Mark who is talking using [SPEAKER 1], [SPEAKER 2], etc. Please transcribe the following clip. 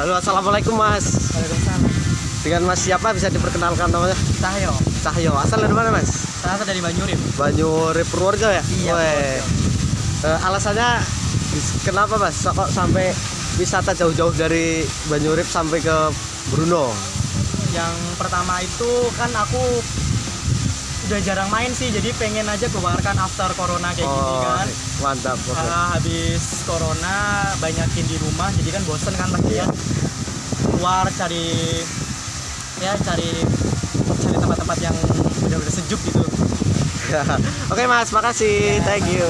[SPEAKER 1] Halo, assalamualaikum Mas.
[SPEAKER 2] Waalaikumsalam.
[SPEAKER 1] Dengan Mas siapa bisa diperkenalkan namanya?
[SPEAKER 2] Cahyo.
[SPEAKER 1] Cahyo. Asal dari mana Mas?
[SPEAKER 2] Saya asal dari Banyurim.
[SPEAKER 1] Banyurip Purworejo ya?
[SPEAKER 2] Iya.
[SPEAKER 1] Eh, alasannya kenapa Mas kok sampai wisata jauh-jauh dari Banyurip sampai ke Bruno?
[SPEAKER 2] Yang pertama itu kan aku udah jarang main sih, jadi pengen aja keluarkan after corona kayak gini kan.
[SPEAKER 1] mantap. oke.
[SPEAKER 2] Ah, habis corona banyakin di rumah, jadi kan bosen kan pasti ya. Keluar cari ya cari cari tempat-tempat yang udah-udah sejuk gitu.
[SPEAKER 1] Oke Mas, makasih. Thank you.